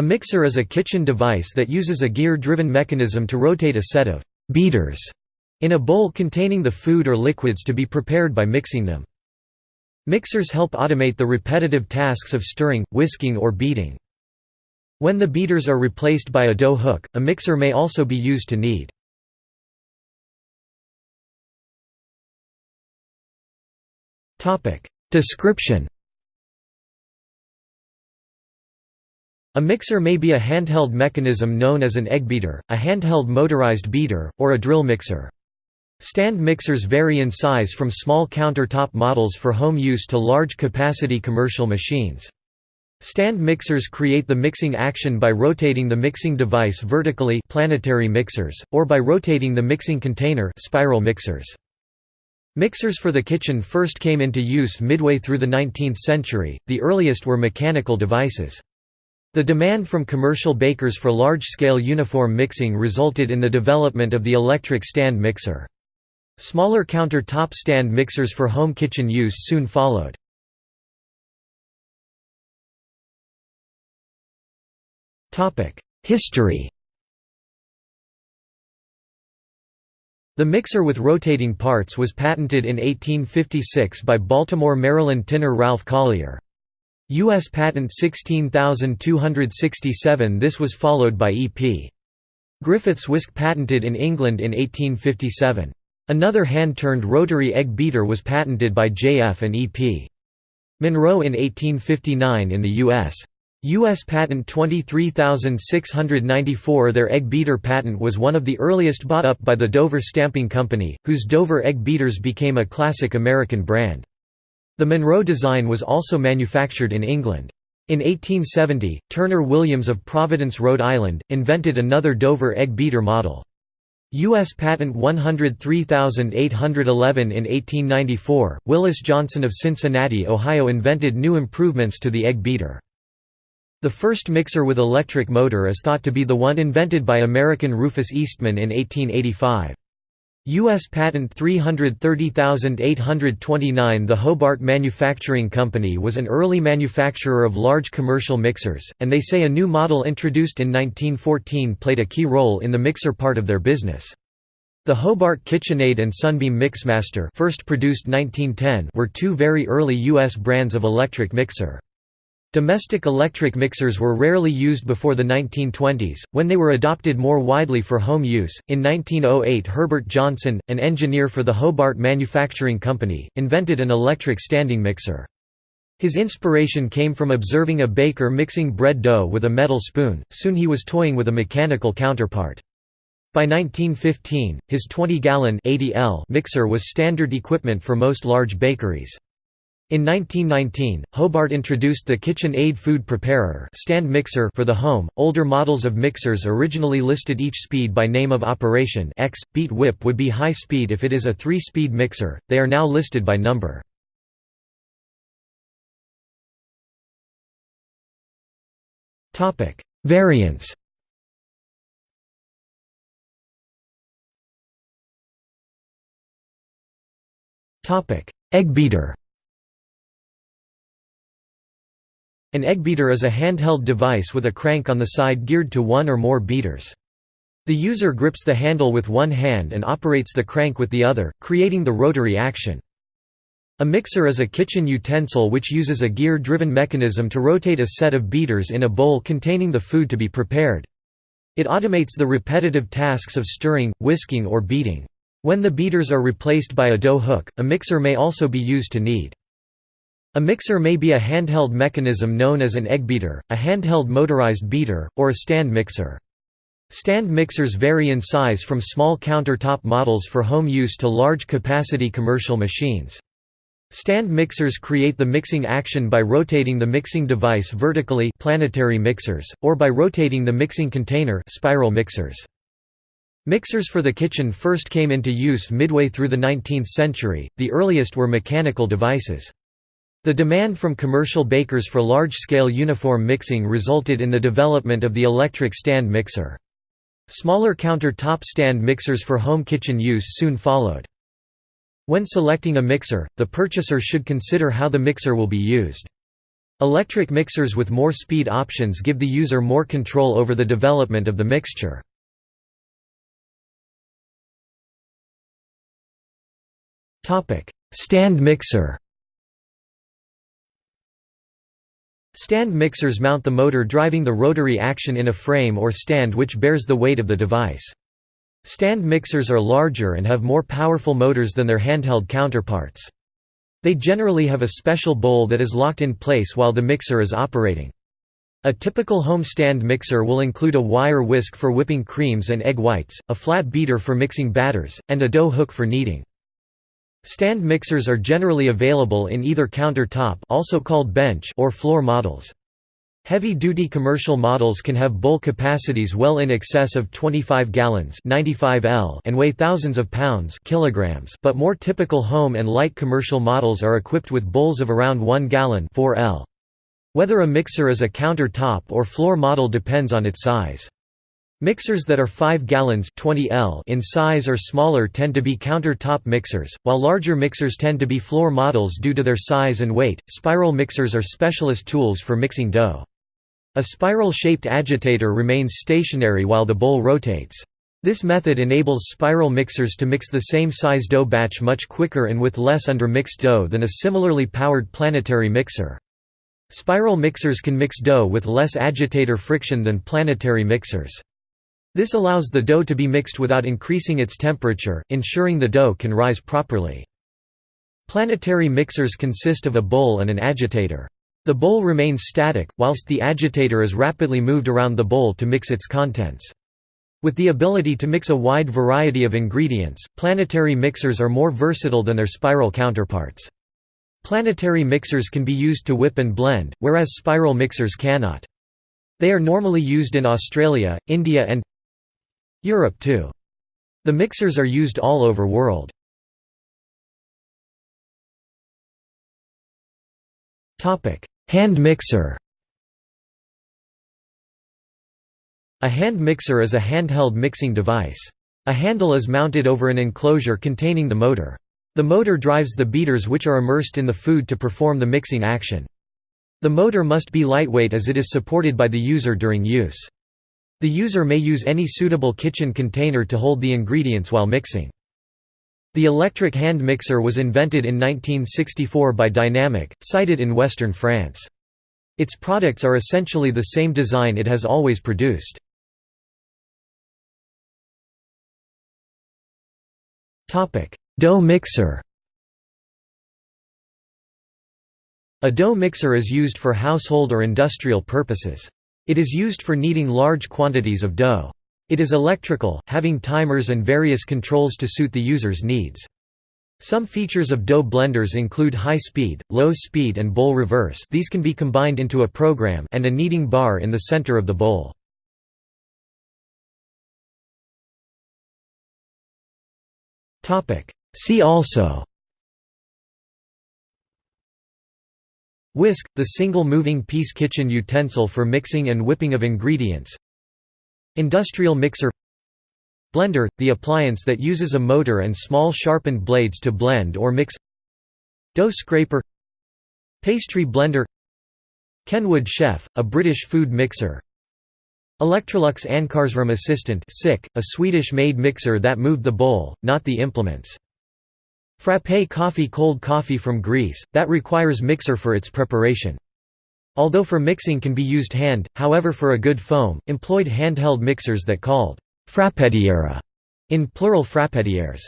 A mixer is a kitchen device that uses a gear-driven mechanism to rotate a set of «beaters» in a bowl containing the food or liquids to be prepared by mixing them. Mixers help automate the repetitive tasks of stirring, whisking or beating. When the beaters are replaced by a dough hook, a mixer may also be used to knead. Description A mixer may be a handheld mechanism known as an egg beater, a handheld motorized beater, or a drill mixer. Stand mixers vary in size from small countertop models for home use to large-capacity commercial machines. Stand mixers create the mixing action by rotating the mixing device vertically planetary mixers, or by rotating the mixing container spiral mixers. Mixers for the kitchen first came into use midway through the 19th century, the earliest were mechanical devices. The demand from commercial bakers for large-scale uniform mixing resulted in the development of the electric stand mixer. Smaller counter-top stand mixers for home kitchen use soon followed. History The mixer with rotating parts was patented in 1856 by Baltimore, Maryland tinner Ralph Collier. U.S. Patent 16267 This was followed by E.P. Griffith's whisk patented in England in 1857. Another hand-turned rotary egg beater was patented by J.F. and E.P. Monroe in 1859 in the U.S. U.S. Patent 23694 Their egg beater patent was one of the earliest bought up by the Dover Stamping Company, whose Dover egg beaters became a classic American brand. The Monroe design was also manufactured in England. In 1870, Turner Williams of Providence, Rhode Island, invented another Dover egg beater model. U.S. Patent 103811 in 1894, Willis Johnson of Cincinnati, Ohio invented new improvements to the egg beater. The first mixer with electric motor is thought to be the one invented by American Rufus Eastman in 1885. U.S. Patent 330829 The Hobart Manufacturing Company was an early manufacturer of large commercial mixers, and they say a new model introduced in 1914 played a key role in the mixer part of their business. The Hobart KitchenAid and Sunbeam Mixmaster first produced 1910 were two very early U.S. brands of electric mixer. Domestic electric mixers were rarely used before the 1920s, when they were adopted more widely for home use. In 1908, Herbert Johnson, an engineer for the Hobart Manufacturing Company, invented an electric standing mixer. His inspiration came from observing a baker mixing bread dough with a metal spoon, soon he was toying with a mechanical counterpart. By 1915, his 20-gallon mixer was standard equipment for most large bakeries. In 1919, Hobart introduced the KitchenAid food preparer stand mixer for the home. Older models of mixers originally listed each speed by name of operation X. Beat whip would be high speed if it is a 3-speed mixer. They are now listed by number. Variants. Egg beater. An egg beater is a handheld device with a crank on the side geared to one or more beaters. The user grips the handle with one hand and operates the crank with the other, creating the rotary action. A mixer is a kitchen utensil which uses a gear-driven mechanism to rotate a set of beaters in a bowl containing the food to be prepared. It automates the repetitive tasks of stirring, whisking or beating. When the beaters are replaced by a dough hook, a mixer may also be used to knead. A mixer may be a handheld mechanism known as an egg beater, a handheld motorized beater, or a stand mixer. Stand mixers vary in size from small countertop models for home use to large-capacity commercial machines. Stand mixers create the mixing action by rotating the mixing device vertically planetary mixers, or by rotating the mixing container spiral mixers. Mixers for the kitchen first came into use midway through the 19th century, the earliest were mechanical devices. The demand from commercial bakers for large-scale uniform mixing resulted in the development of the electric stand mixer. Smaller counter-top stand mixers for home kitchen use soon followed. When selecting a mixer, the purchaser should consider how the mixer will be used. Electric mixers with more speed options give the user more control over the development of the mixture. Stand mixer Stand mixers mount the motor driving the rotary action in a frame or stand which bears the weight of the device. Stand mixers are larger and have more powerful motors than their handheld counterparts. They generally have a special bowl that is locked in place while the mixer is operating. A typical home stand mixer will include a wire whisk for whipping creams and egg whites, a flat beater for mixing batters, and a dough hook for kneading. Stand mixers are generally available in either counter-top also called bench or floor models. Heavy-duty commercial models can have bowl capacities well in excess of 25 gallons 95 L and weigh thousands of pounds kilograms, but more typical home and light commercial models are equipped with bowls of around 1 gallon 4 L. Whether a mixer is a counter-top or floor model depends on its size. Mixers that are 5 gallons 20 L in size or smaller tend to be counter-top mixers, while larger mixers tend to be floor models due to their size and weight. Spiral mixers are specialist tools for mixing dough. A spiral-shaped agitator remains stationary while the bowl rotates. This method enables spiral mixers to mix the same size dough batch much quicker and with less under-mixed dough than a similarly powered planetary mixer. Spiral mixers can mix dough with less agitator friction than planetary mixers. This allows the dough to be mixed without increasing its temperature, ensuring the dough can rise properly. Planetary mixers consist of a bowl and an agitator. The bowl remains static, whilst the agitator is rapidly moved around the bowl to mix its contents. With the ability to mix a wide variety of ingredients, planetary mixers are more versatile than their spiral counterparts. Planetary mixers can be used to whip and blend, whereas spiral mixers cannot. They are normally used in Australia, India and Europe too. The mixers are used all over world. Hand mixer A hand mixer is a handheld mixing device. A handle is mounted over an enclosure containing the motor. The motor drives the beaters which are immersed in the food to perform the mixing action. The motor must be lightweight as it is supported by the user during use. The user may use any suitable kitchen container to hold the ingredients while mixing. The electric hand mixer was invented in 1964 by Dynamic, cited in western France. Its products are essentially the same design it has always produced. Dough mixer A dough mixer is used for household or industrial purposes. It is used for kneading large quantities of dough. It is electrical, having timers and various controls to suit the user's needs. Some features of dough blenders include high speed, low speed and bowl reverse these can be combined into a program and a kneading bar in the center of the bowl. See also Whisk, the single moving piece kitchen utensil for mixing and whipping of ingredients. Industrial mixer. Blender – the appliance that uses a motor and small sharpened blades to blend or mix. Dough scraper. Pastry blender. Kenwood Chef, a British food mixer. Electrolux Ankarsrum Assistant a Swedish-made mixer that moved the bowl, not the implements. Frappé coffee cold coffee from Greece, that requires mixer for its preparation. Although for mixing can be used hand, however for a good foam, employed handheld mixers that called «frappetiere» in plural frappetières.